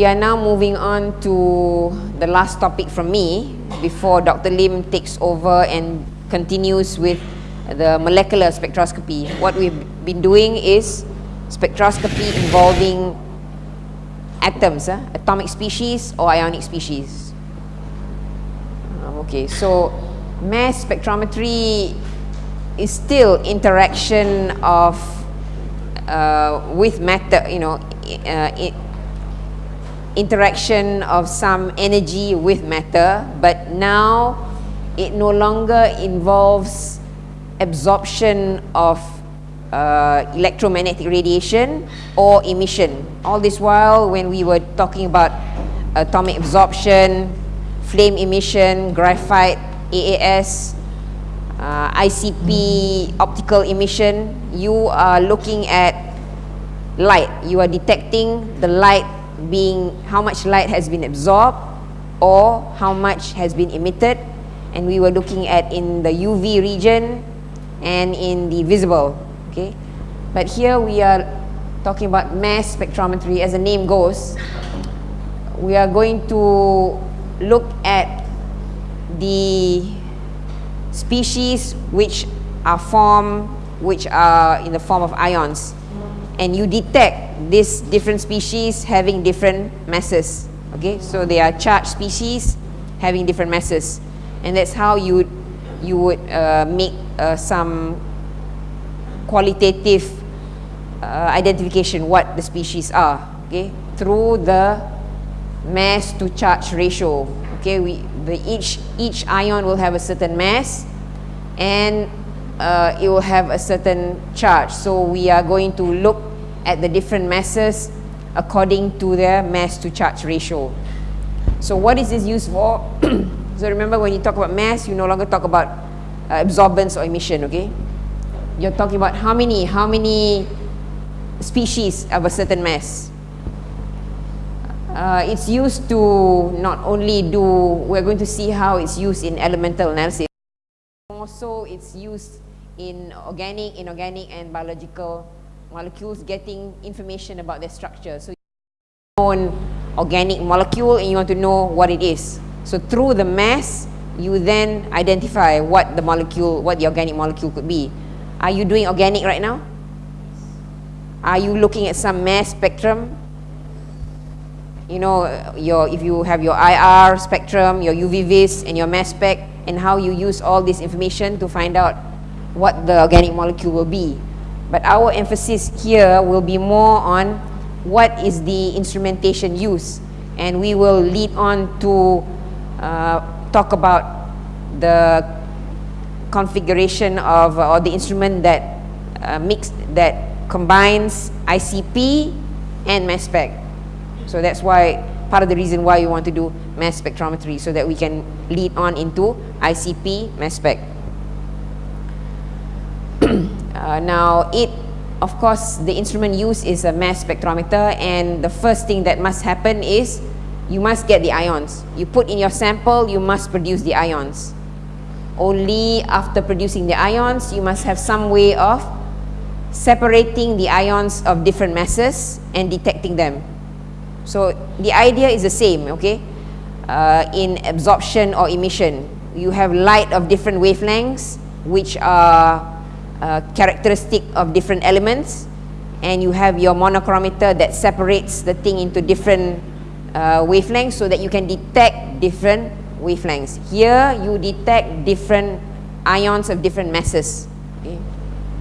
we are now moving on to the last topic from me before Dr. Lim takes over and continues with the molecular spectroscopy. What we've been doing is spectroscopy involving atoms, uh, atomic species or ionic species. Um, okay, so mass spectrometry is still interaction of uh, with matter, you know, uh, interaction of some energy with matter, but now it no longer involves absorption of uh, electromagnetic radiation or emission. All this while when we were talking about atomic absorption, flame emission, graphite, AAS, uh, ICP, optical emission, you are looking at light. You are detecting the light being how much light has been absorbed or how much has been emitted. And we were looking at in the UV region and in the visible okay? But here we are talking about mass spectrometry. As the name goes we are going to look at the species which are formed which are in the form of ions. And you detect these different species having different masses okay? So they are charged species having different masses. And that's how you you would uh, make uh, some qualitative uh, identification what the species are okay? Through the mass to charge ratio okay? We the each each ion will have a certain mass and uh, it will have a certain charge. So we are going to look at the different masses according to their mass to charge ratio. So what is this used for? so remember when you talk about mass, you no longer talk about uh, absorbance or emission, okay? You're talking about how many, how many species of a certain mass. Uh, it's used to not only do, we're going to see how it's used in elemental analysis, also it's used in organic, inorganic and biological molecules getting information about their structure. So you know organic molecule and you want to know what it is. So through the mass, you then identify what the molecule, what the organic molecule could be. Are you doing organic right now? Are you looking at some mass spectrum? You know, your, if you have your IR spectrum, your UV vis and your mass spec and how you use all this information to find out what the organic molecule will be. But our emphasis here will be more on what is the instrumentation used. And we will lead on to uh, talk about the configuration of uh, or the instrument that uh, mix that combines ICP and mass spec. So that's why part of the reason why we want to do mass spectrometry so that we can lead on into ICP mass spec. Uh, now it, of course, the instrument used is a mass spectrometer and the first thing that must happen is you must get the ions. You put in your sample, you must produce the ions. Only after producing the ions, you must have some way of separating the ions of different masses and detecting them. So the idea is the same, okay? Uh, in absorption or emission, you have light of different wavelengths which are uh, characteristic of different elements and you have your monochromator that separates the thing into different uh, wavelengths so that you can detect different wavelengths. Here you detect different ions of different masses. Okay?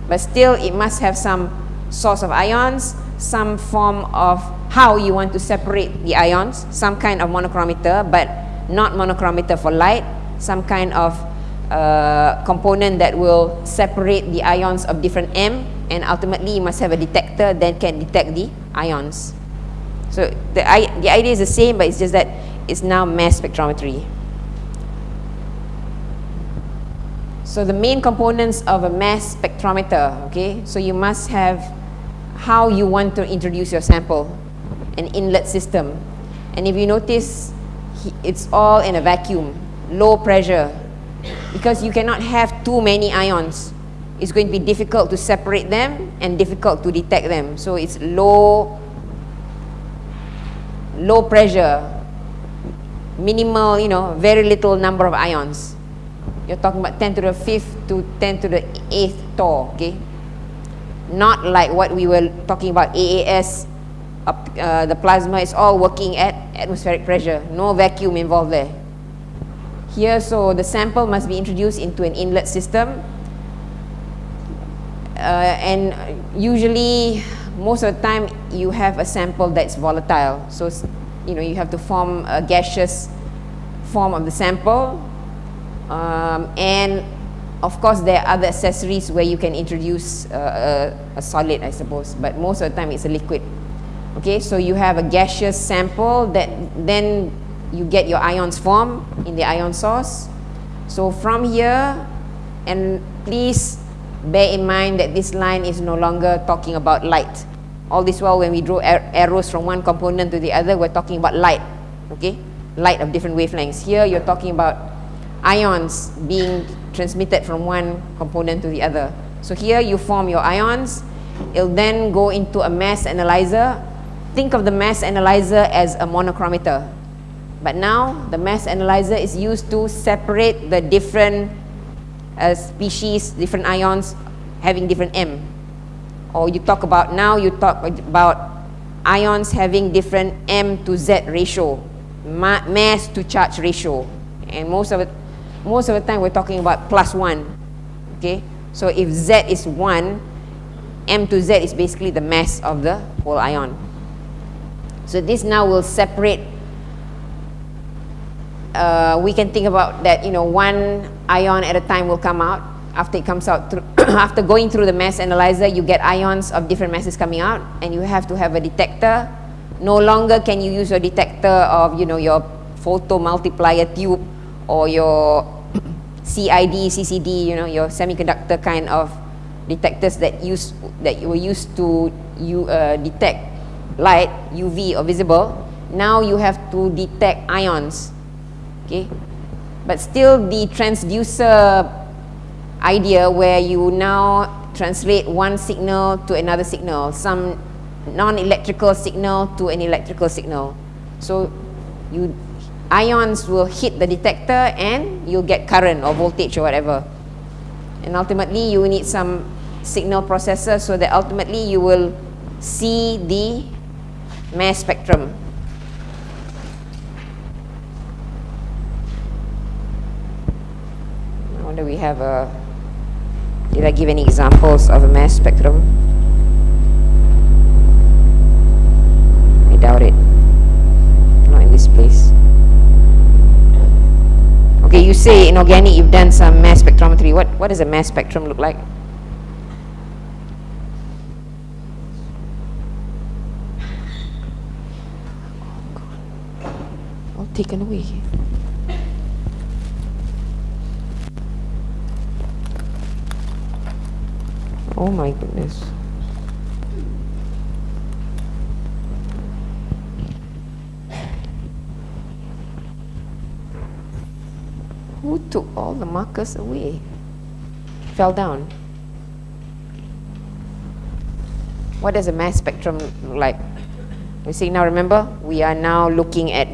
But still it must have some source of ions, some form of how you want to separate the ions, some kind of monochromator but not monochromator for light, some kind of uh, component that will separate the ions of different M and ultimately you must have a detector that can detect the ions. So the, the idea is the same but it's just that it's now mass spectrometry. So the main components of a mass spectrometer, okay, so you must have how you want to introduce your sample, an inlet system. And if you notice, it's all in a vacuum, low pressure, because you cannot have too many ions. It's going to be difficult to separate them and difficult to detect them. So it's low, low pressure, minimal, you know, very little number of ions. You're talking about 10 to the 5th to 10 to the 8th torr, okay? Not like what we were talking about, AAS, uh, the plasma is all working at atmospheric pressure, no vacuum involved there. Here, so the sample must be introduced into an inlet system. Uh, and usually, most of the time, you have a sample that's volatile. So, you know, you have to form a gaseous form of the sample. Um, and of course, there are other accessories where you can introduce uh, a, a solid, I suppose. But most of the time, it's a liquid. Okay, so you have a gaseous sample that then you get your ions form in the ion source. So from here, and please bear in mind that this line is no longer talking about light. All this while when we draw arrows from one component to the other, we're talking about light, okay? Light of different wavelengths. Here you're talking about ions being transmitted from one component to the other. So here you form your ions, it'll then go into a mass analyzer. Think of the mass analyzer as a monochromator. But now the mass analyzer is used to separate the different uh, species, different ions having different M. Or you talk about, now you talk about ions having different M to Z ratio, ma mass to charge ratio. And most of most of the time we're talking about plus one. Okay, so if Z is one, M to Z is basically the mass of the whole ion. So this now will separate uh, we can think about that, you know, one ion at a time will come out. After it comes out, through after going through the mass analyzer, you get ions of different masses coming out, and you have to have a detector. No longer can you use your detector of, you know, your photo multiplier tube or your CID, CCD, you know, your semiconductor kind of detectors that use that were used to you uh, detect light, UV or visible. Now you have to detect ions okay? But still the transducer idea where you now translate one signal to another signal some non-electrical signal to an electrical signal. So you ions will hit the detector and you'll get current or voltage or whatever. And ultimately you need some signal processor so that ultimately you will see the mass spectrum we have a did I give any examples of a mass spectrum? I doubt it. Not in this place. Okay you say in organic you've done some mass spectrometry. What what does a mass spectrum look like? All taken away Oh my goodness. Who took all the markers away? Fell down. What does a mass spectrum look like? We see now, remember, we are now looking at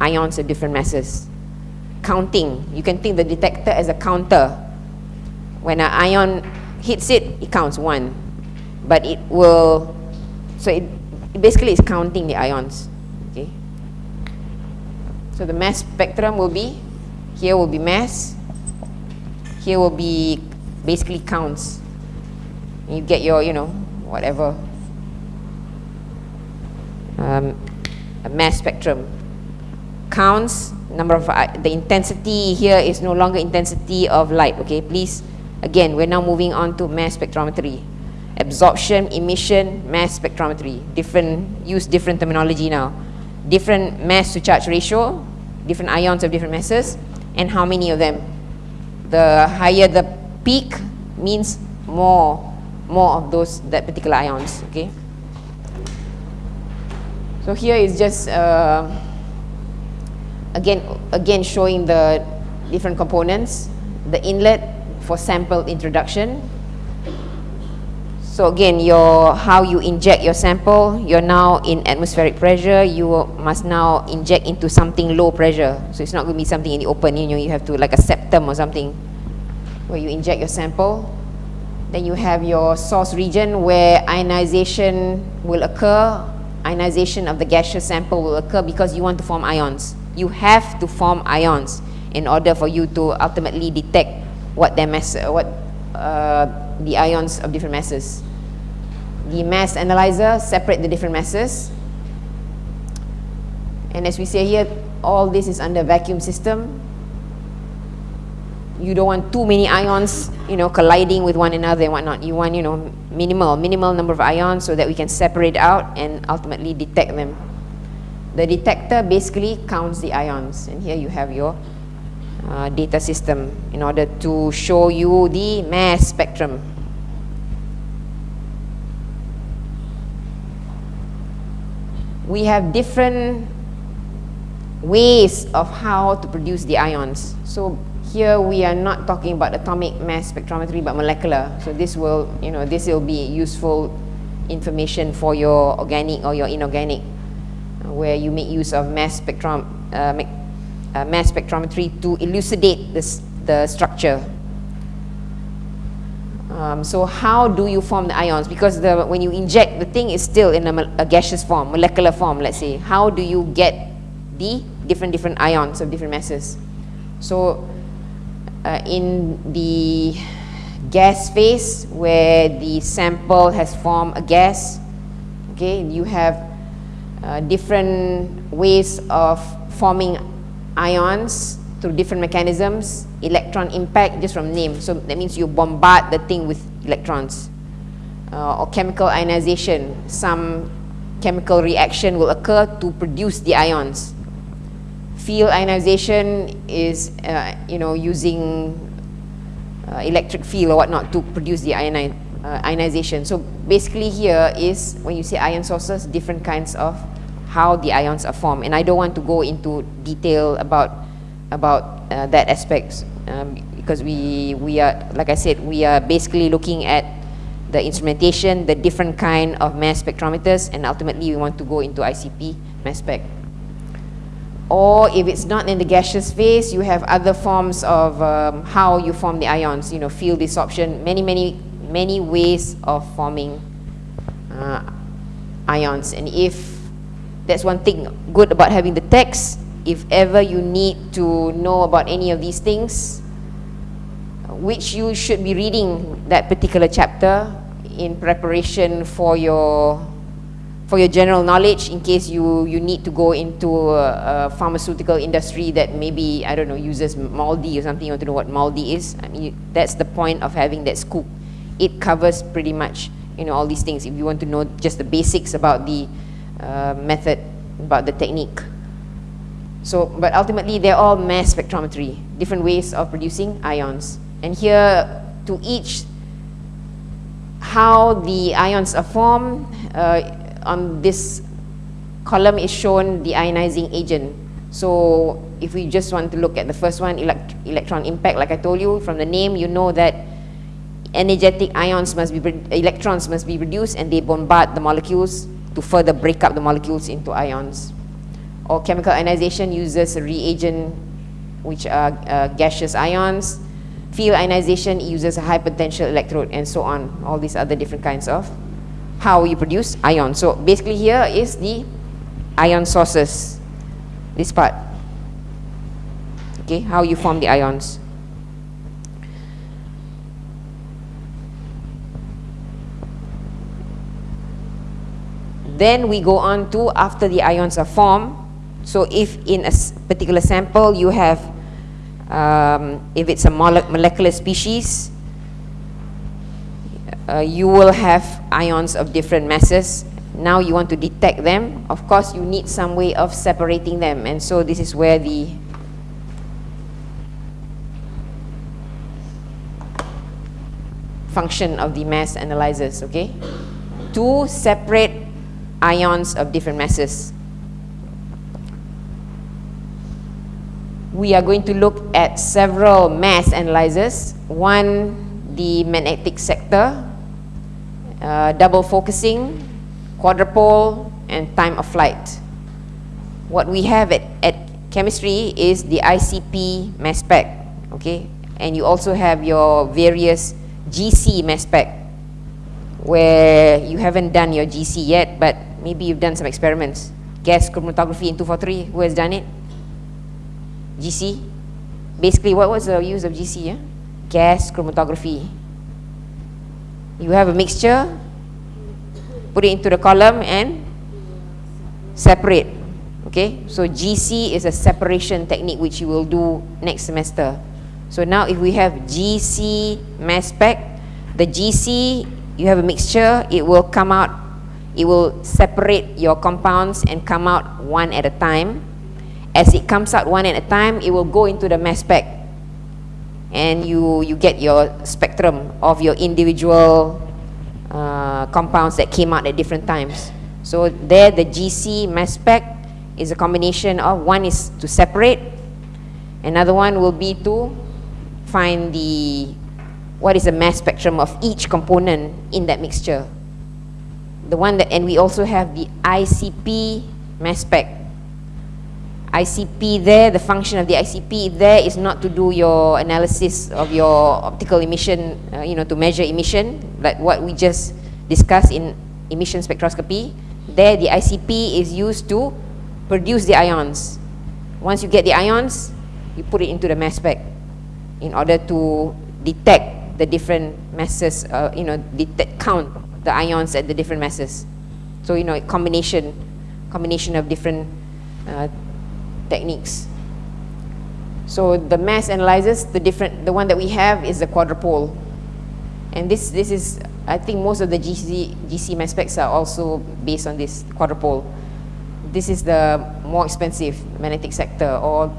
ions of different masses. Counting. You can think the detector as a counter. When an ion hits it, it counts one. But it will, so it, it basically is counting the ions. Okay. So the mass spectrum will be, here will be mass, here will be basically counts. And you get your, you know, whatever, um, a mass spectrum. Counts, number of, uh, the intensity here is no longer intensity of light, okay, please Again, we're now moving on to mass spectrometry. Absorption, emission, mass spectrometry. Different, use different terminology now. Different mass to charge ratio, different ions of different masses, and how many of them. The higher the peak means more, more of those, that particular ions, okay? So here is just, uh, again, again showing the different components. The inlet for sample introduction. So again, your, how you inject your sample, you're now in atmospheric pressure, you must now inject into something low pressure. So it's not going to be something in the open, you know, you have to like a septum or something where you inject your sample. Then you have your source region where ionization will occur. Ionization of the gaseous sample will occur because you want to form ions. You have to form ions in order for you to ultimately detect what their mass, what uh, the ions of different masses. The mass analyzer separate the different masses. And as we say here, all this is under vacuum system. You don't want too many ions, you know, colliding with one another and whatnot. You want, you know, minimal, minimal number of ions so that we can separate out and ultimately detect them. The detector basically counts the ions. And here you have your uh, data system in order to show you the mass spectrum. We have different ways of how to produce the ions. So here we are not talking about atomic mass spectrometry but molecular. So this will, you know, this will be useful information for your organic or your inorganic uh, where you make use of mass spectrum, uh, uh, mass spectrometry to elucidate this, the structure. Um, so how do you form the ions? Because the, when you inject, the thing is still in a, a gaseous form, molecular form, let's say. How do you get the different, different ions of different masses? So uh, in the gas phase, where the sample has formed a gas, okay, you have uh, different ways of forming ions through different mechanisms, electron impact just from name. So that means you bombard the thing with electrons. Uh, or chemical ionization, some chemical reaction will occur to produce the ions. Field ionization is, uh, you know, using uh, electric field or whatnot to produce the uh, ionization. So basically here is, when you say ion sources, different kinds of how the ions are formed. And I don't want to go into detail about, about uh, that aspect um, because we, we are, like I said, we are basically looking at the instrumentation, the different kind of mass spectrometers, and ultimately we want to go into ICP mass spec. Or if it's not in the gaseous phase, you have other forms of um, how you form the ions, you know, field desorption, many, many, many ways of forming uh, ions. And if that's one thing good about having the text. If ever you need to know about any of these things, which you should be reading that particular chapter in preparation for your for your general knowledge in case you you need to go into a, a pharmaceutical industry that maybe I don't know uses MALDI or something. You want to know what MALDI is? I mean that's the point of having that Skoog. It covers pretty much you know all these things. If you want to know just the basics about the uh, method, about the technique. So, but ultimately they're all mass spectrometry, different ways of producing ions. And here, to each, how the ions are formed, uh, on this column is shown the ionizing agent. So, if we just want to look at the first one, elect electron impact, like I told you, from the name, you know that energetic ions must be, electrons must be produced and they bombard the molecules to further break up the molecules into ions. Or chemical ionization uses a reagent which are uh, gaseous ions. Field ionization uses a high potential electrode and so on. All these other different kinds of how you produce ions. So basically here is the ion sources, this part. Okay, how you form the ions. Then we go on to after the ions are formed. So if in a particular sample you have, um, if it's a molecular species, uh, you will have ions of different masses. Now you want to detect them. Of course, you need some way of separating them. And so this is where the function of the mass analyzers, okay? To separate ions of different masses. We are going to look at several mass analyzers. One, the magnetic sector, uh, double focusing, quadrupole, and time of flight. What we have at, at chemistry is the ICP mass spec, okay? And you also have your various GC mass spec, where you haven't done your GC yet, but maybe you've done some experiments. Gas chromatography in 243, who has done it? GC? Basically, what was the use of GC? Yeah? Gas chromatography. You have a mixture, put it into the column and separate. Okay, so GC is a separation technique which you will do next semester. So now if we have GC mass spec, the GC, you have a mixture, it will come out, it will separate your compounds and come out one at a time. As it comes out one at a time, it will go into the mass spec. And you, you get your spectrum of your individual uh, compounds that came out at different times. So there the GC mass spec is a combination of one is to separate, another one will be to find the what is the mass spectrum of each component in that mixture. The one that, and we also have the ICP mass spec. ICP there, the function of the ICP there is not to do your analysis of your optical emission, uh, you know, to measure emission, like what we just discussed in emission spectroscopy. There, the ICP is used to produce the ions. Once you get the ions, you put it into the mass spec in order to detect the different masses, uh, you know, detect, count the ions at the different masses. So, you know, combination, combination of different uh, techniques. So the mass analyzers, the different, the one that we have is the quadrupole. And this, this is I think most of the GC, GC mass specs are also based on this quadrupole. This is the more expensive magnetic sector or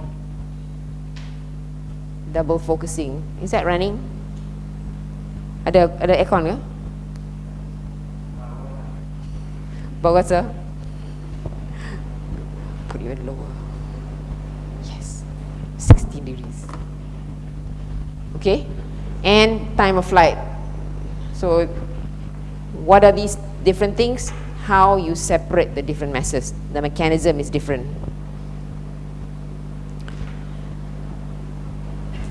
double focusing. Is that running? Ada ada aircon ke? Sir. Put it lower. Yes. 16 degrees. Okay. And time of flight. So what are these different things? How you separate the different masses. The mechanism is different.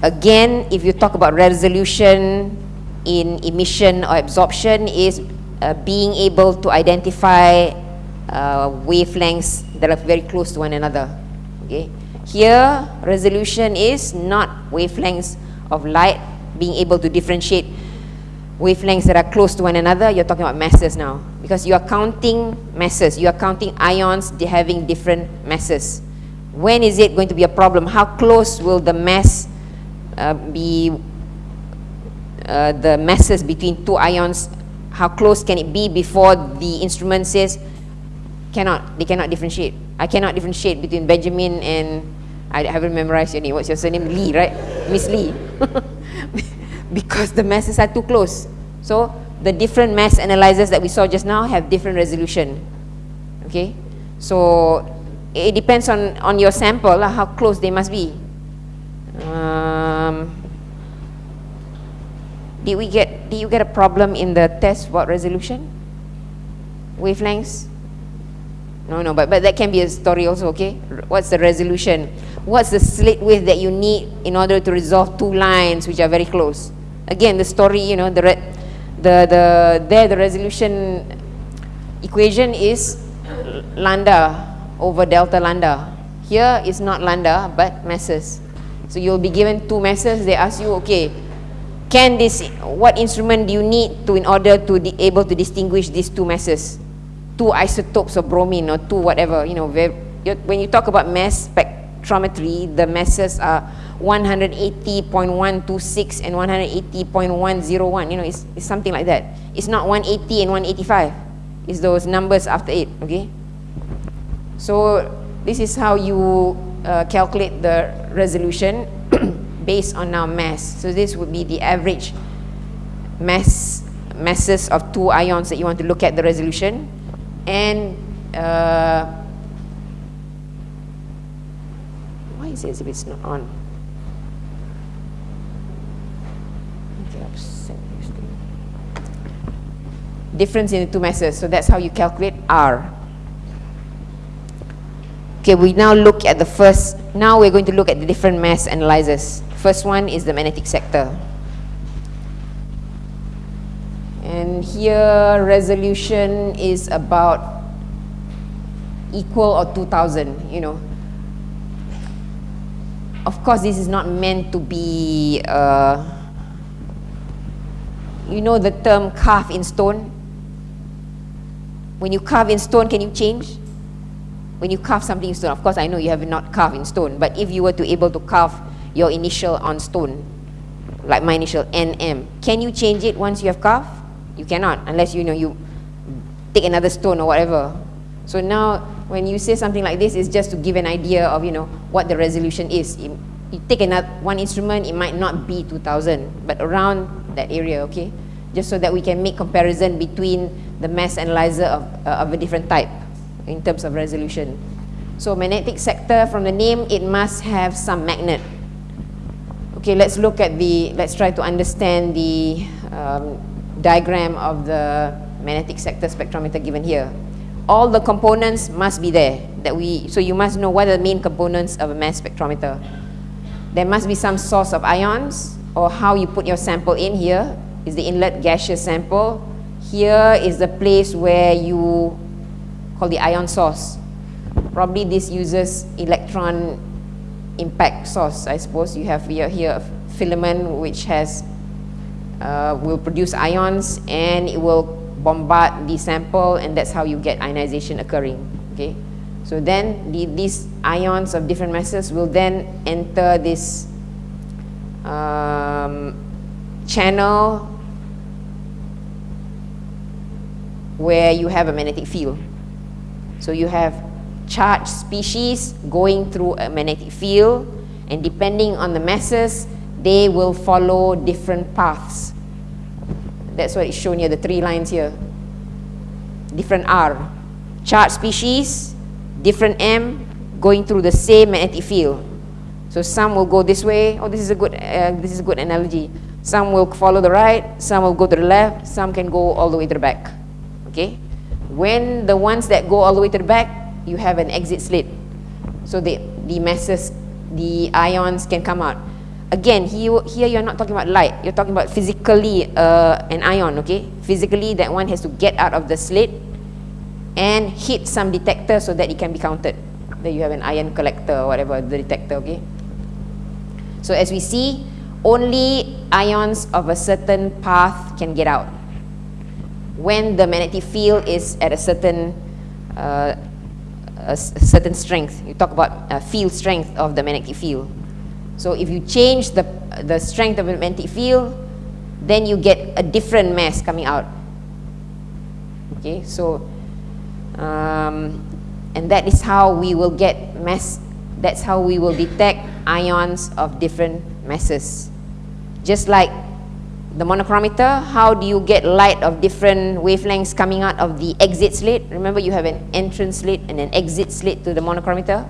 Again, if you talk about resolution in emission or absorption is uh, being able to identify uh, wavelengths that are very close to one another. Okay. Here, resolution is not wavelengths of light, being able to differentiate wavelengths that are close to one another, you're talking about masses now. Because you are counting masses, you are counting ions having different masses. When is it going to be a problem? How close will the mass uh, be, uh, the masses between two ions, how close can it be before the instrument says, cannot, they cannot differentiate. I cannot differentiate between Benjamin and, I haven't memorized your name, what's your surname? Lee, right? Miss Lee. because the masses are too close. So the different mass analyzers that we saw just now have different resolution. Okay, so it depends on on your sample how close they must be. Um, did we get did you get a problem in the test what resolution? Wavelengths? No, no, but, but that can be a story also, okay? What's the resolution? What's the slit width that you need in order to resolve two lines which are very close? again the story you know the the the there the resolution equation is lambda over delta lambda here is not lambda but masses so you'll be given two masses they ask you okay can this what instrument do you need to in order to be able to distinguish these two masses? Two isotopes of bromine or two whatever you know when you talk about mass spectrometry the masses are 180.126 and 180.101 you know it's, it's something like that. It's not 180 and 185 it's those numbers after it okay? So this is how you uh, calculate the resolution based on our mass so this would be the average mass masses of two ions that you want to look at the resolution and uh, why is it if it's not on difference in the two masses. So that's how you calculate R. Okay, we now look at the first, now we're going to look at the different mass analyzers. First one is the magnetic sector. And here resolution is about equal or 2000, you know. Of course, this is not meant to be, uh, you know the term carve in stone? When you carve in stone, can you change? When you carve something in stone, of course I know you have not carved in stone, but if you were to able to carve your initial on stone, like my initial NM, can you change it once you have carved? You cannot, unless you know you take another stone or whatever. So now, when you say something like this, it's just to give an idea of you know what the resolution is. You, you take another one instrument, it might not be 2000, but around that area, okay? Just so that we can make comparison between the mass analyzer of, uh, of a different type in terms of resolution. So magnetic sector, from the name, it must have some magnet. Okay, let's look at the, let's try to understand the um, diagram of the magnetic sector spectrometer given here. All the components must be there. That we, so you must know what are the main components of a mass spectrometer. There must be some source of ions or how you put your sample in here is the inlet gaseous sample. Here is the place where you call the ion source. Probably this uses electron impact source, I suppose. You have here, here a filament which has uh, will produce ions and it will bombard the sample and that's how you get ionization occurring. Okay, so then the, these ions of different masses will then enter this um, channel where you have a magnetic field. So you have charged species going through a magnetic field and depending on the masses, they will follow different paths. That's what is shown here, the three lines here. Different R. Charged species, different M, going through the same magnetic field. So some will go this way. Oh, this is a good, uh, this is a good analogy. Some will follow the right, some will go to the left, some can go all the way to the back. Okay? When the ones that go all the way to the back, you have an exit slit. So the, the masses, the ions can come out. Again, here, here you're not talking about light. You're talking about physically uh, an ion, okay? Physically, that one has to get out of the slit and hit some detector so that it can be counted. That you have an ion collector or whatever, the detector, okay? So as we see, only ions of a certain path can get out. When the magnetic field is at a certain uh, a, certain strength. You talk about uh, field strength of the magnetic field. So if you change the, the strength of the magnetic field, then you get a different mass coming out. Okay, so, um, and that is how we will get mass, that's how we will detect ions of different masses. Just like the monochromator, how do you get light of different wavelengths coming out of the exit slit? Remember you have an entrance slit and an exit slit to the monochromator?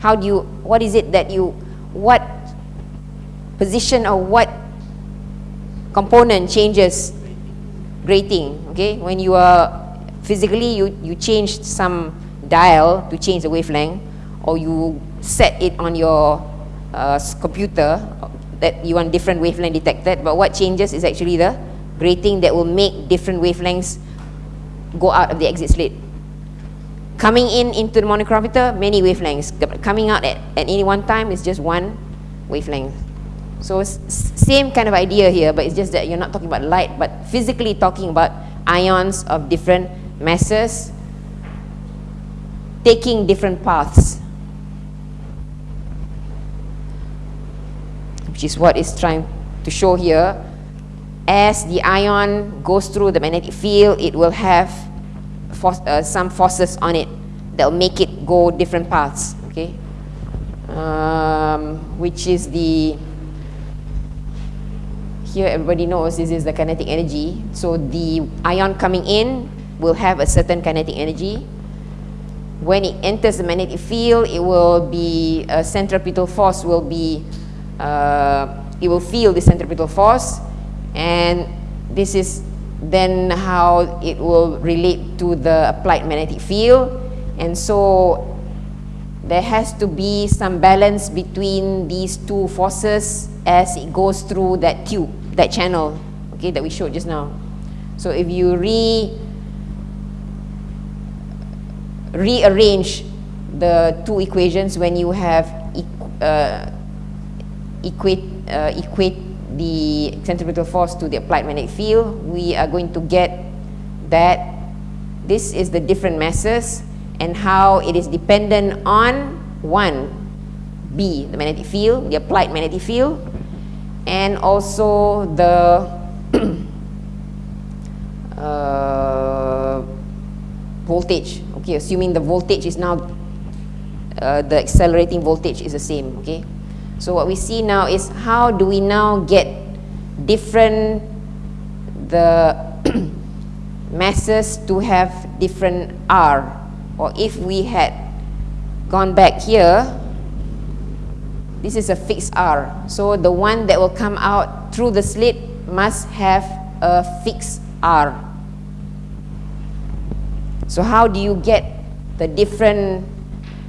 How do you, what is it that you, what position or what component changes grating, okay? When you are, physically you, you change some dial to change the wavelength or you set it on your uh, computer that you want different wavelength detected, but what changes is actually the grating that will make different wavelengths go out of the exit slit. Coming in into the monochromator, many wavelengths. Coming out at, at any one time is just one wavelength. So same kind of idea here, but it's just that you're not talking about light, but physically talking about ions of different masses taking different paths. Which is what it's trying to show here. As the ion goes through the magnetic field, it will have force, uh, some forces on it that will make it go different paths, okay? Um, which is the, here everybody knows this is the kinetic energy. So the ion coming in will have a certain kinetic energy. When it enters the magnetic field, it will be, a centripetal force will be uh, it will feel the centripetal force and this is then how it will relate to the applied magnetic field. And so there has to be some balance between these two forces as it goes through that tube, that channel, okay, that we showed just now. So if you re rearrange the two equations when you have uh, equate, uh, equate the centripetal force to the applied magnetic field, we are going to get that this is the different masses and how it is dependent on one, B, the magnetic field, the applied magnetic field, and also the uh, voltage. Okay, assuming the voltage is now uh, the accelerating voltage is the same. Okay, so what we see now is how do we now get different the masses to have different R? Or if we had gone back here this is a fixed R. So the one that will come out through the slit must have a fixed R. So how do you get the different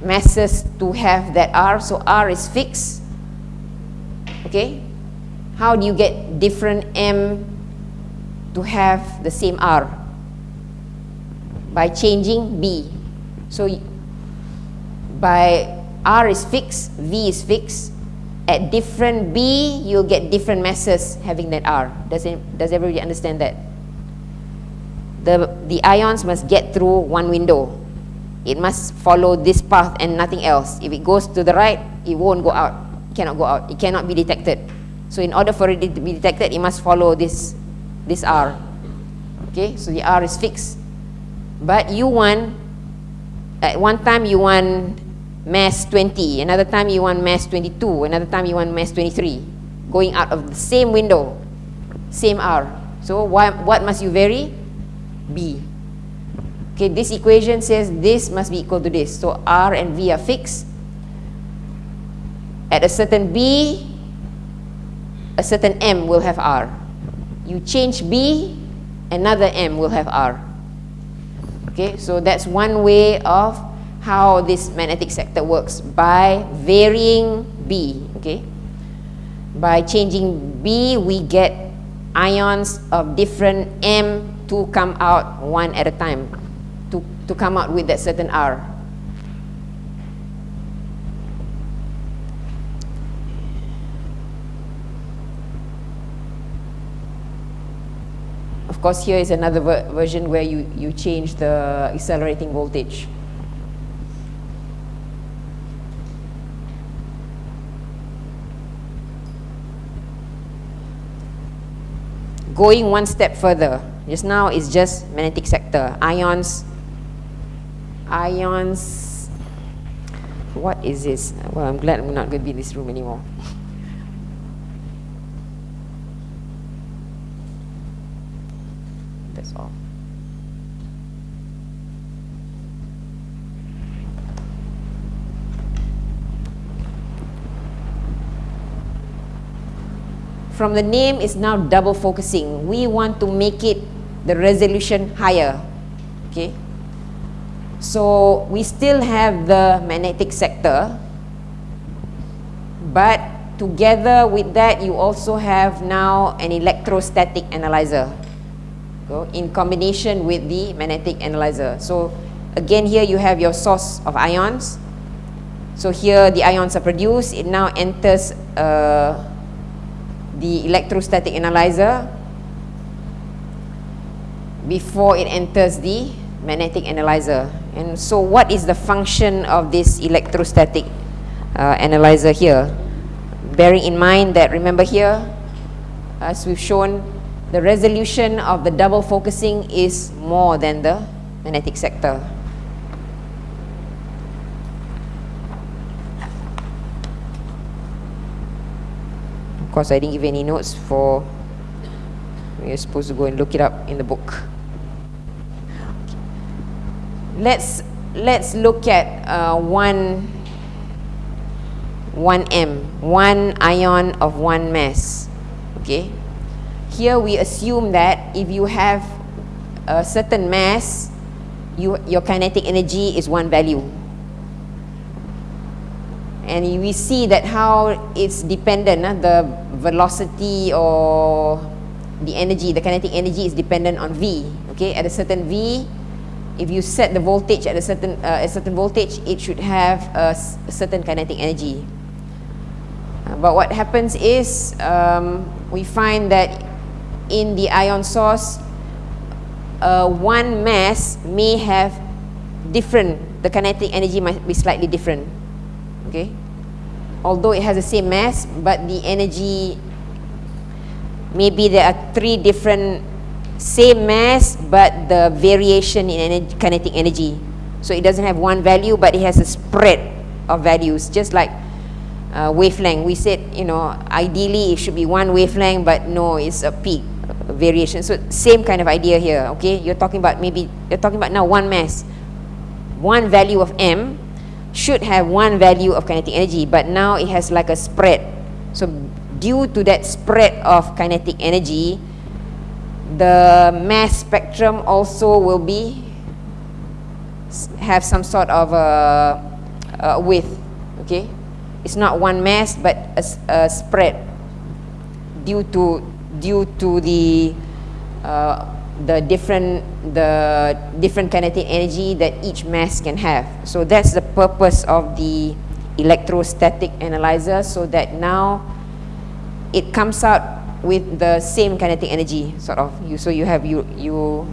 masses to have that R? So R is fixed okay how do you get different M to have the same R by changing B so by R is fixed, V is fixed. At different B, you'll get different masses having that R. Does, it, does everybody understand that? The, the ions must get through one window. It must follow this path and nothing else. If it goes to the right, it won't go out. Cannot go out. It cannot be detected. So in order for it to be detected, it must follow this, this R. Okay, so the R is fixed. But you want at one time you want mass 20, another time you want mass 22, another time you want mass 23, going out of the same window, same R. So what, what must you vary? B. Okay, this equation says this must be equal to this. So R and V are fixed. At a certain B, a certain M will have R. You change B, another M will have R. Okay, so that's one way of how this magnetic sector works by varying B. Okay, by changing B, we get ions of different M to come out one at a time, to, to come out with that certain R. Of course, here is another ver version where you, you change the accelerating voltage. Going one step further, just now it's just magnetic sector, ions, ions, what is this? Well, I'm glad I'm not going to be in this room anymore. from the name is now double focusing. We want to make it the resolution higher. Okay. So we still have the magnetic sector, but together with that, you also have now an electrostatic analyzer in combination with the magnetic analyzer. So again, here you have your source of ions. So here the ions are produced. It now enters uh, the electrostatic analyzer before it enters the magnetic analyzer. And so what is the function of this electrostatic uh, analyzer here? Bearing in mind that, remember here, as we've shown, the resolution of the double focusing is more than the magnetic sector. Of course, I didn't give any notes for you're supposed to go and look it up in the book. Let's let's look at uh, one one m, one ion of one mass. Okay, here we assume that if you have a certain mass, you, your kinetic energy is one value. And we see that how it's dependent, uh, the velocity or the energy, the kinetic energy is dependent on V. Okay, at a certain V, if you set the voltage at a certain, uh, a certain voltage, it should have a, a certain kinetic energy. Uh, but what happens is um, we find that in the ion source, uh, one mass may have different, the kinetic energy might be slightly different. Okay? Although it has the same mass, but the energy, maybe there are three different same mass, but the variation in energy, kinetic energy. So it doesn't have one value, but it has a spread of values, just like uh, wavelength. We said, you know, ideally it should be one wavelength, but no, it's a peak variation. So same kind of idea here, okay? You're talking about maybe, you're talking about now one mass. One value of m should have one value of kinetic energy, but now it has like a spread. So due to that spread of kinetic energy, the mass spectrum also will be have some sort of a, a width, okay? It's not one mass, but a, a spread due to due to the uh, the different the different kinetic energy that each mass can have. So that's the purpose of the electrostatic analyzer so that now it comes out with the same kinetic energy sort of. You so you have you you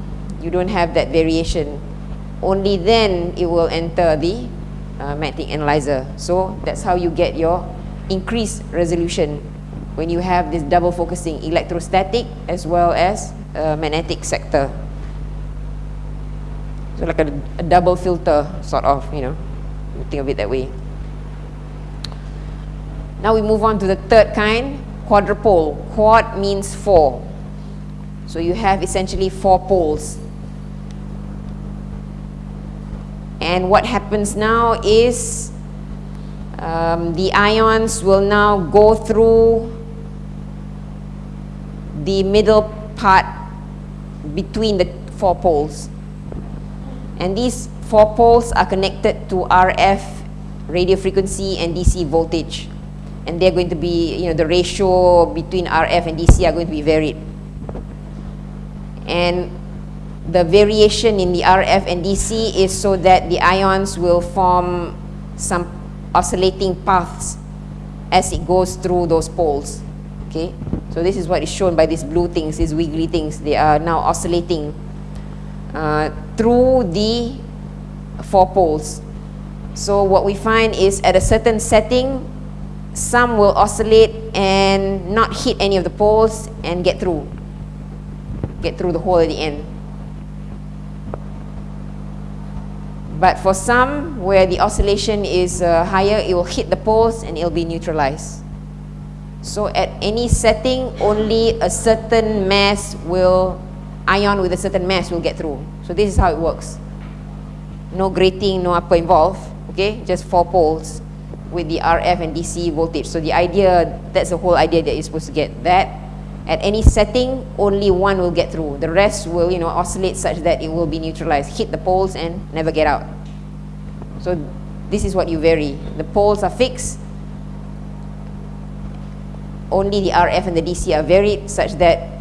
you don't have that variation. Only then it will enter the uh, magnetic analyzer. So that's how you get your increased resolution when you have this double focusing electrostatic as well as uh, magnetic sector. So like a, a double filter sort of you know think of it that way. Now we move on to the third kind quadrupole. Quad means four. So you have essentially four poles. And what happens now is um, the ions will now go through the middle part between the four poles. And these four poles are connected to RF radio frequency and DC voltage. And they're going to be, you know, the ratio between RF and DC are going to be varied. And the variation in the RF and DC is so that the ions will form some oscillating paths as it goes through those poles. Okay, so this is what is shown by these blue things, these wiggly things. They are now oscillating uh, through the four poles. So what we find is at a certain setting, some will oscillate and not hit any of the poles and get through, get through the hole at the end. But for some, where the oscillation is uh, higher, it will hit the poles and it will be neutralized. So at any setting, only a certain mass will, ion with a certain mass will get through. So this is how it works. No grating, no upper involved, okay? Just four poles with the RF and DC voltage. So the idea, that's the whole idea that you're supposed to get. That at any setting, only one will get through. The rest will, you know, oscillate such that it will be neutralized, hit the poles and never get out. So this is what you vary. The poles are fixed, only the RF and the DC are varied such that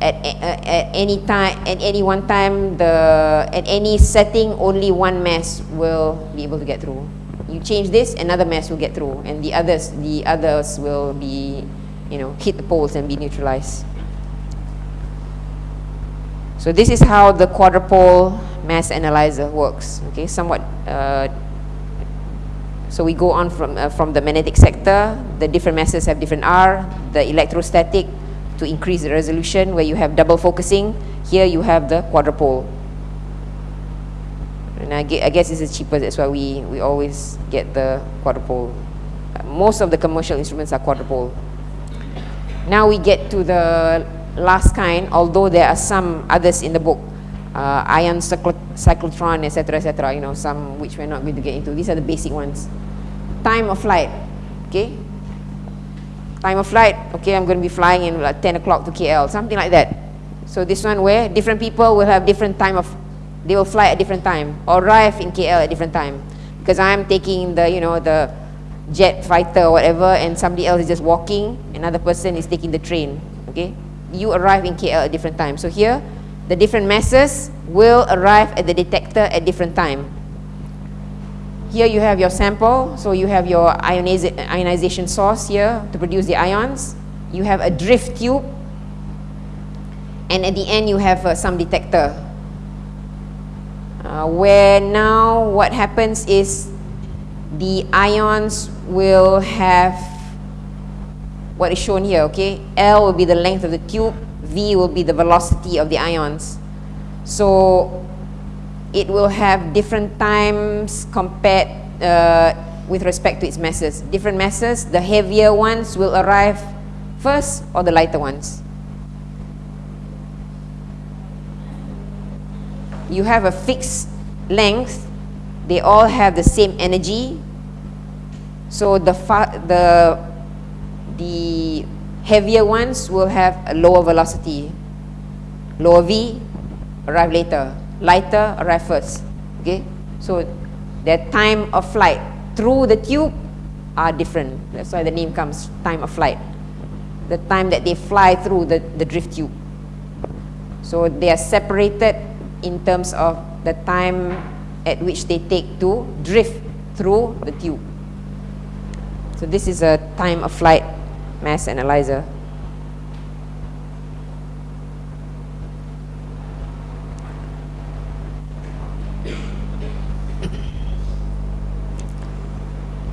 at, uh, at any time at any one time the at any setting only one mass will be able to get through. You change this another mass will get through and the others the others will be you know hit the poles and be neutralized. So this is how the quadrupole mass analyzer works okay? Somewhat uh, so we go on from, uh, from the magnetic sector, the different masses have different R, the electrostatic to increase the resolution where you have double focusing, here you have the quadrupole. And I, I guess this is cheaper, that's why we, we always get the quadrupole. Most of the commercial instruments are quadrupole. Now we get to the last kind, although there are some others in the book, uh, ion cyclotron, etc., etc., you know, some which we're not going to get into. These are the basic ones. Time of flight, okay? Time of flight, okay, I'm going to be flying in like 10 o'clock to KL, something like that. So this one where different people will have different time of, they will fly at different time, or arrive in KL at different time. Because I'm taking the, you know, the jet fighter or whatever, and somebody else is just walking, another person is taking the train, okay? You arrive in KL at different time. So here, the different masses will arrive at the detector at different time. Here you have your sample, so you have your ionization source here to produce the ions. You have a drift tube, and at the end you have uh, some detector. Uh, where now what happens is the ions will have what is shown here, okay? L will be the length of the tube, V will be the velocity of the ions. So it will have different times compared uh, with respect to its masses. Different masses, the heavier ones will arrive first or the lighter ones. You have a fixed length, they all have the same energy. So the, the, the heavier ones will have a lower velocity. Lower V, arrive later lighter arrive first. Okay, so their time of flight through the tube are different. That's why the name comes time of flight. The time that they fly through the, the drift tube. So they are separated in terms of the time at which they take to drift through the tube. So this is a time of flight mass analyzer.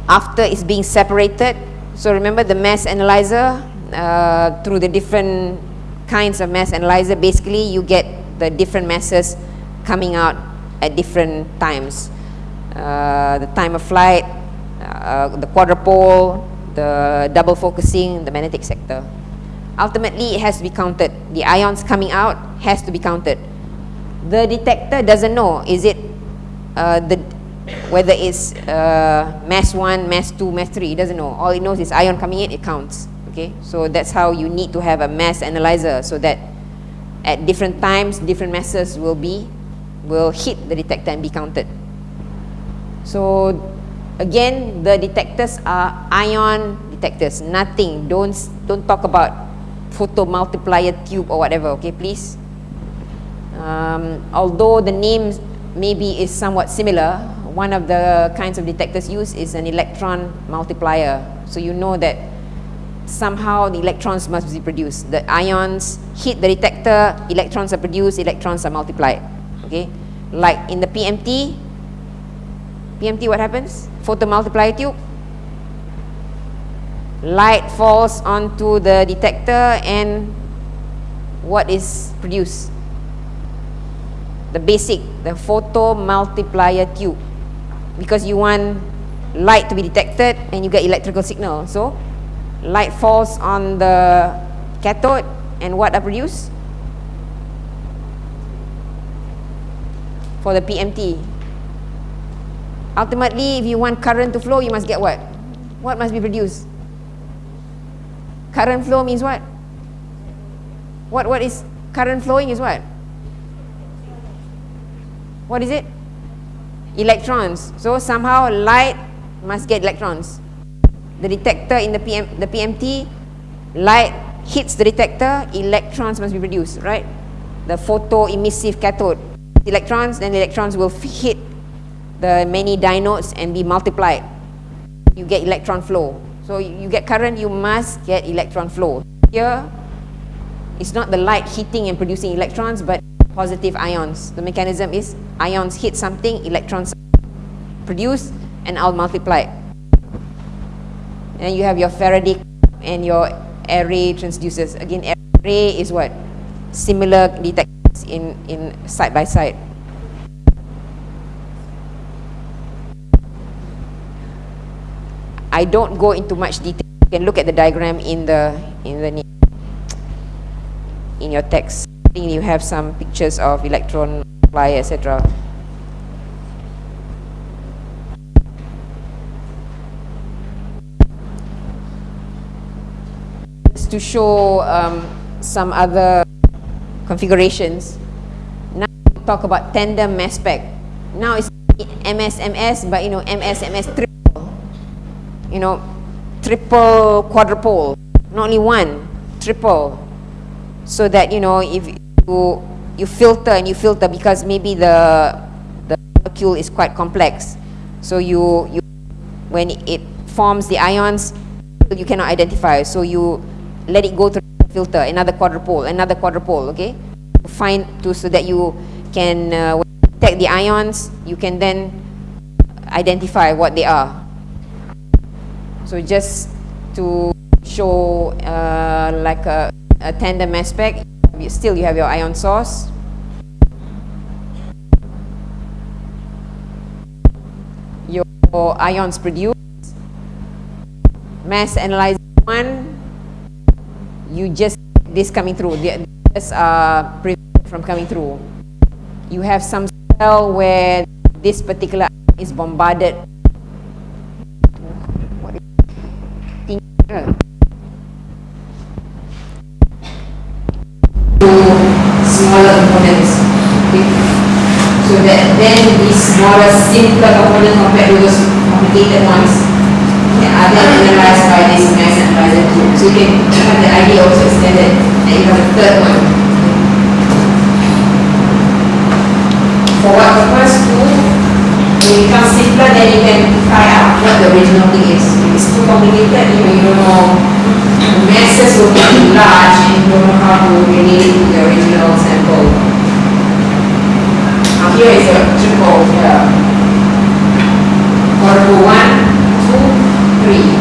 after it's being separated. So remember the mass analyzer, uh, through the different kinds of mass analyzer, basically you get the different masses coming out at different times. Uh, the time of flight, uh, the quadrupole, the double focusing, the magnetic sector. Ultimately, it has to be counted. The ions coming out has to be counted. The detector doesn't know, is it uh, the whether it's uh, mass 1, mass 2, mass 3, it doesn't know. All it knows is ion coming in, it counts. Okay, so that's how you need to have a mass analyzer so that at different times, different masses will be, will hit the detector and be counted. So again, the detectors are ion detectors, nothing. Don't, don't talk about photomultiplier tube or whatever, okay, please. Um, although the name maybe is somewhat similar, one of the kinds of detectors used is an electron multiplier. So you know that somehow the electrons must be produced. The ions hit the detector, electrons are produced, electrons are multiplied. Okay, like in the PMT, PMT what happens? Photomultiplier tube. Light falls onto the detector and what is produced? The basic, the photomultiplier tube because you want light to be detected and you get electrical signal. So light falls on the cathode and what are produced? For the PMT. Ultimately, if you want current to flow, you must get what? What must be produced? Current flow means what? What, what is current flowing is what? What is it? electrons. So somehow light must get electrons. The detector in the PM, the PMT, light hits the detector, electrons must be produced, right? The photo-emissive cathode. Electrons, then the electrons will hit the many dynodes and be multiplied. You get electron flow. So you get current, you must get electron flow. Here, it's not the light hitting and producing electrons, but positive ions. The mechanism is ions hit something, electrons produce, and I'll multiply. And you have your Faraday and your array transducers. Again, array is what? Similar detectors in, in side by side. I don't go into much detail. You can look at the diagram in the in the in your text I think you have some pictures of electron fly, etc. to show um, some other configurations. Now we talk about tandem mass spec. Now it's MSMS, but you know MSMS triple. You know, triple quadrupole, not only one, triple. So that you know if you you filter and you filter because maybe the the molecule is quite complex. So you you when it forms the ions, you cannot identify. So you let it go through the filter, another quadrupole, another quadrupole, okay? To find to so that you can uh, detect the ions, you can then identify what they are. So just to show uh, like a, a tandem mass spec, still you have your ion source. Your ions produced mass analyzer one, you just this coming through. This are uh, from coming through. You have some cell where this particular is bombarded. Smaller components. Okay. So that then these smaller, simpler components compared to those complicated ones are then analyzed by this mass analyzer tool. So you can have the idea also extended and you have a third one. For what purpose to when it becomes simpler then you can try out what the original thing is. It's too complicated, you know, you don't know the masses will be too large and you don't know how to relate the original sample. Now here is a triple here. Quarter one, two, three.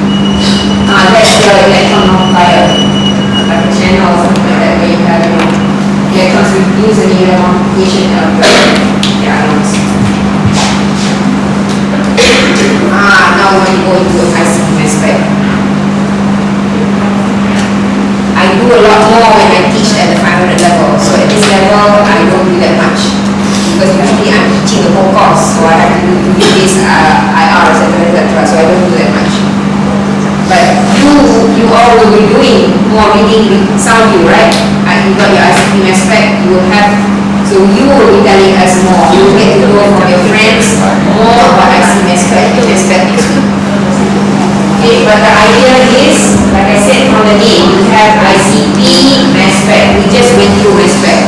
Uh, that's the electron multiplier, like a channel or something like that, where you have you know, electrons reduce the unit multiplication of the, ions. Ah, now we're going to ICP mass spec. I do a lot more when I teach at the 500 level. So at this level, I don't do that much. Because usually I'm teaching the whole course, so I have to do, this uh, IR, etc., etc. So I don't do that much. But you, you all will be doing more reading some of you, right? And you got your ICP mass you will have, so you will be telling us more. You will get to know from your friends more about mass spec. Okay, but the idea is, like I said from the name, you have ICP mass spec. We just went through mass spec.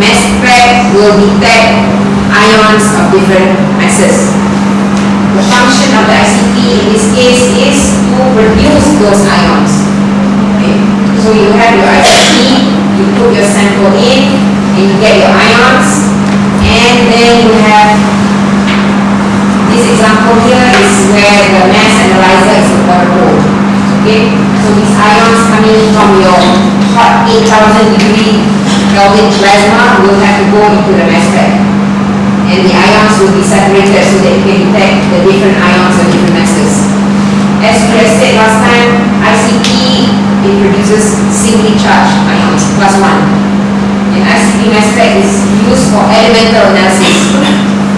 Mass spec will detect ions of different masses. The function of the ICP in this case is to produce those ions. Okay. So you have your ICP, you put your sample in, and you get your ions, and then you have this example here is where the mass analyzer is water Okay, so these ions coming from your hot 8000 degree Kelvin plasma will have to go into the mass spec and the ions will be separated so that you can detect the different ions of different masses. As we have said last time, ICP it produces singly charged ions, plus one. Mass spec is used for elemental analysis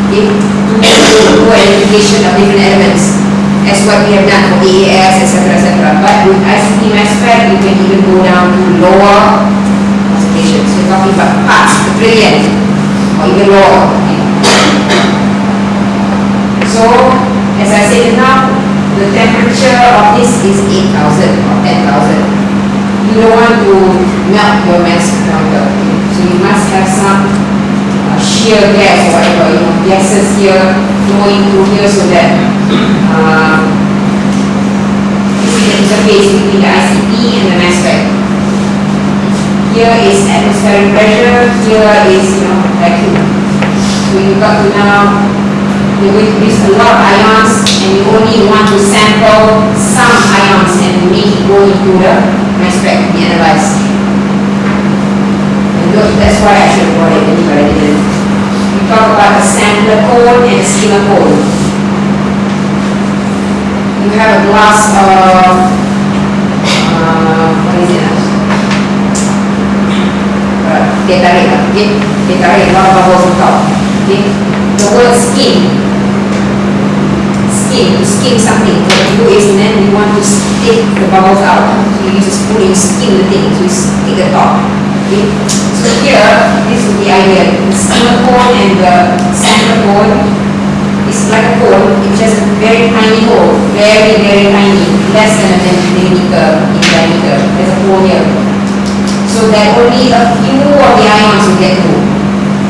okay, to do identification of different elements as what we have done for AAS, etc. etc. But with ICP mass spec, you can even go down to lower concentrations. So we're talking about parts per trillion or even lower. So, as I said now, the temperature of this is 8,000 or 10,000. You don't want to melt your mass counter. So you must have some uh, shear gas or whatever, you know, gases here flowing through here so that um, this is the interface between the ICP and the mass spec. Here is atmospheric pressure, here is you know vacuum. So you've got to now you will produce a lot of ions and you only want to sample some ions and make it go into the mass spec to be analyzed. And that's why I should brought it but. We talk about a sampler cone and a skimmer cone. You have a glass of, uh, what is it? Uh, Gatorade, okay? Gatorade, a lot of bubbles on top. Okay? The word skin skim, to skim something. What you do is then you want to take the bubbles out. So you use a spoon, you skim the thing, so you stick the top. So here, this is the idea. The skimmer cone and the sampler cone is like a cone, it's just a very tiny hole, very, very tiny, less than a millimeter in diameter. There's a hole here. So that only a few of the ions will get through.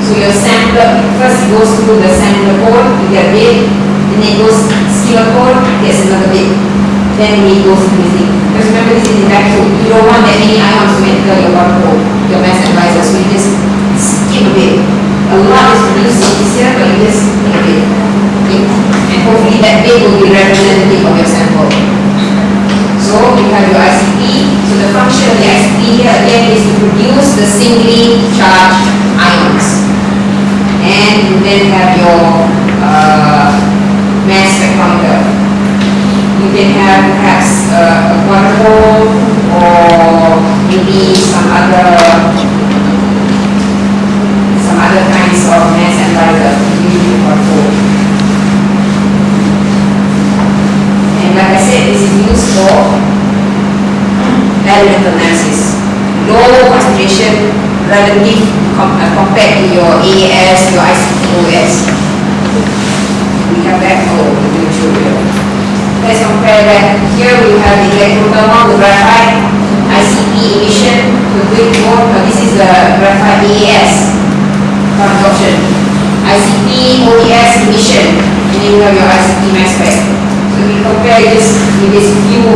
So your sampler, first goes through the sampler cone, you get a bit, then it goes skimmer cone, gets another bit. Then it goes thing. Because remember this is vacuum, you don't want that many ions to enter your hole, your mass analyzer, so you just skim a bit. A lot is produced this here, but you just skim a bit. Okay? And hopefully that bit will be representative of your sample. So you have your ICP. So the function of the ICP here again is to produce the singly charged ions. And you then have your uh, mass spectrometer. You can have perhaps uh, a quadrupole or maybe some other some other kinds of mass and analyzer, usually quadrupole. And like I said, this is used for elemental analysis. Low concentration relative com uh, compared to your AAS, your ICP-OES. We have that, oh, the you. Let's compare that. Here we have the electrothermal, the graphite, ICP emission, the quick mode, but this is the graphite AAS absorption. ICP, OES emission, and then you have your ICP mass spec. So we compare this with these few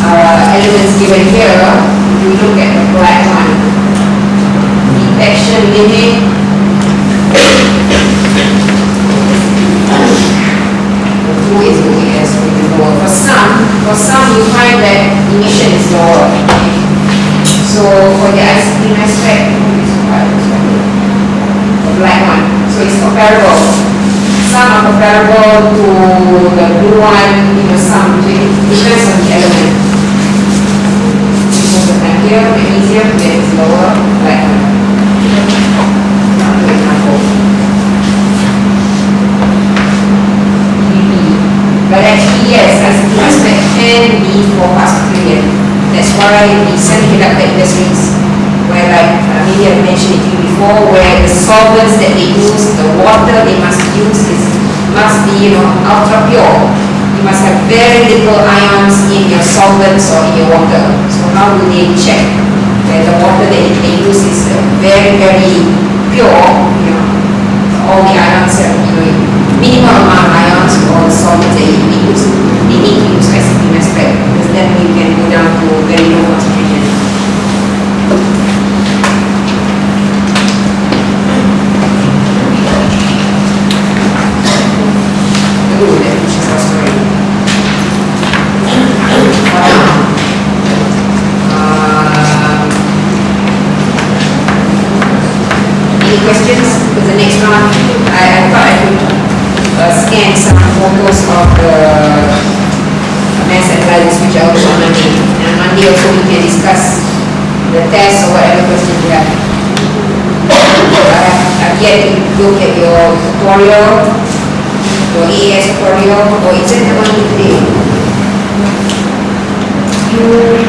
uh, elements given here. If We look at the black one. Detection limit. For some you find that emission is lower. So for the ICP mass spec, the black one. So it's comparable some are comparable to the blue one, you know, some, depends on the element. Of the here, magnesium, then it's lower, like, for example. Bb. But actually, yes, ICP mass spec can be for past period. That's why the semiconductor industries, where like, uh, maybe I've mentioned it to you before, where the solvents that they use, the water they must use is must be, you know, ultra pure. You must have very little ions in your solvents or in your water. So how do they check that the water that they use is uh, very, very pure, you know, all the ions have, you know, minimal amount of ions for all the solvents that they use. They need to use ICP mass spec have I've yet to look at your tutorial, your AS tutorial, or is it the one today? You